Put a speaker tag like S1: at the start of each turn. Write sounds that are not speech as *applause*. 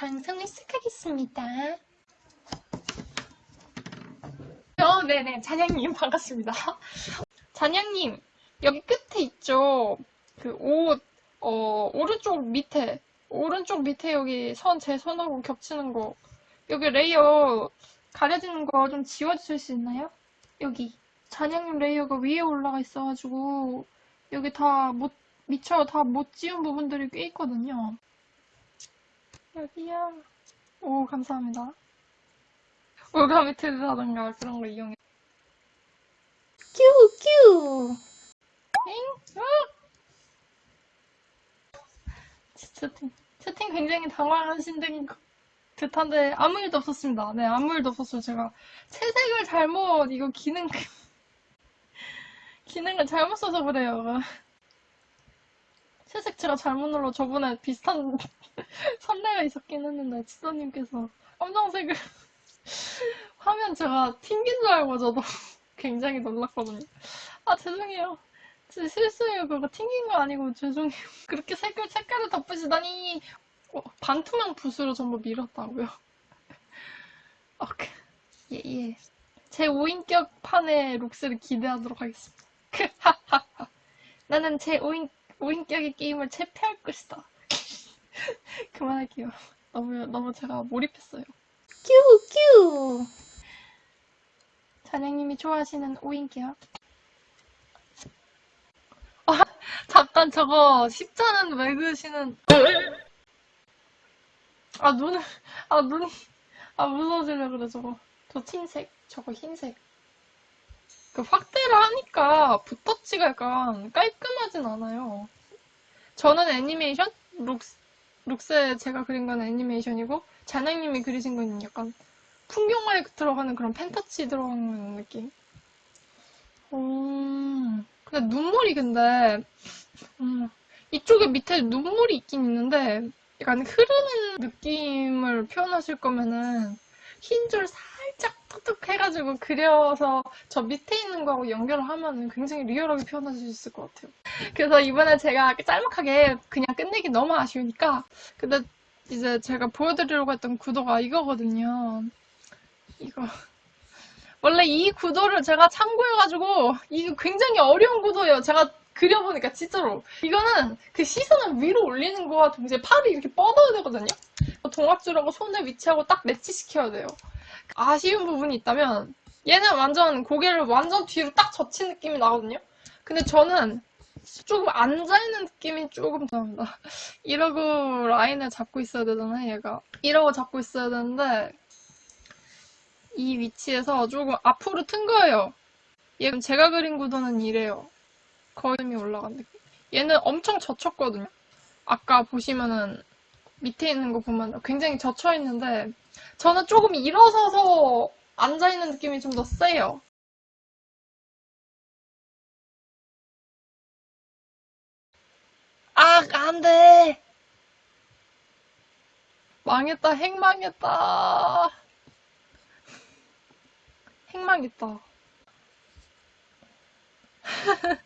S1: 방송을 시작하겠습니다. 어, 네네. 잔양님, 반갑습니다. *laughs* 잔양님, 여기 끝에 있죠? 그 옷, 어, 오른쪽 밑에, 오른쪽 밑에 여기 선, 제 손하고 겹치는 거. 여기 layer 가려지는 거 좀 지워주실 수 있나요? 여기. 잔양님 layer가 위에 올라가 있어가지고, 여기 다 못, 미처 다 못 지운 부분들이 꽤 있거든요. 여기요. 오, 감사합니다. 올가미트라던가 그런 거 이용해. 큐, 큐! 엥? 어? 채팅, 채팅 굉장히 당황하신 듯한데 아무 일도 없었습니다. 네, 아무 일도 없었어요. 제가 채색을 잘못, 이거 기능, *laughs* 기능을 잘못 써서 그래요. 채색 제가 잘못 눌러 저번에 비슷한 *laughs* 선례가 있었긴 했는데 지도님께서 검정색을 *laughs* 화면 제가 튕긴 줄 알고 저도 *laughs* 굉장히 놀랐거든요. 아 죄송해요. 제 실수예요. 그거 튕긴 거 아니고 죄송해요. 그렇게 색을 색깔을 덮으시다니 어, 반투명 붓으로 전부 밀었다고요. 오케이. 예, 예. 제 5인격 판의 룩스를 기대하도록 하겠습니다. 나는 제 5인, 5인격의 게임을 체패할 것이다. *laughs* 그만할게요. 너무, 너무 제가 몰입했어요. 큐, 큐! 잔영님이 좋아하시는 5인격. 아, 잠깐 저거 십자는 왜 그으시는 아 눈을 아 눈이 아 무서워지려 그래 저거 저 흰색 저거 흰색 그 확대를 하니까 붓터치가 약간 깔끔하진 않아요. 저는 애니메이션? 룩스 룩스에 제가 그린 건 애니메이션이고 잔영님이 그리신 건 약간 풍경화에 들어가는 그런 펜터치 들어가는 느낌. 음 근데 눈물이 근데 음, 이쪽에 밑에 눈물이 있긴 있는데 약간 흐르는 느낌을 표현하실 거면은 흰줄 톡톡 해가지고 그려서 저 밑에 있는 거하고 연결을 하면 굉장히 리얼하게 표현하실 수 있을 것 같아요. 그래서 이번에 제가 짤막하게 그냥 끝내기 너무 아쉬우니까 근데 이제 제가 보여드리려고 했던 구도가 이거거든요. 이거 원래 이 구도를 제가 참고해가지고 이게 굉장히 어려운 구도예요. 제가 그려보니까 진짜로 이거는 그 시선을 위로 올리는 거와 동시에 팔을 이렇게 뻗어야 되거든요. 동학줄하고 손을 위치하고 딱 매치시켜야 돼요. 아쉬운 부분이 있다면 얘는 완전 고개를 완전 뒤로 딱 젖힌 느낌이 나거든요. 근데 저는 조금 앉아있는 느낌이 조금 납니다. *laughs* 이러고 라인을 잡고 있어야 되잖아요, 얘가. 이러고 잡고 있어야 되는데 이 위치에서 조금 앞으로 튼 거예요. 얘는 제가 그린 구도는 이래요. 거름이 올라간 느낌. 얘는 엄청 젖혔거든요. 아까 보시면은 밑에 있는 거 보면 굉장히 젖혀 있는데 저는 조금 일어서서 앉아 있는 느낌이 좀 더 세요. 아, 안 돼. 망했다, 핵망했다. 핵망했다. *laughs* *laughs*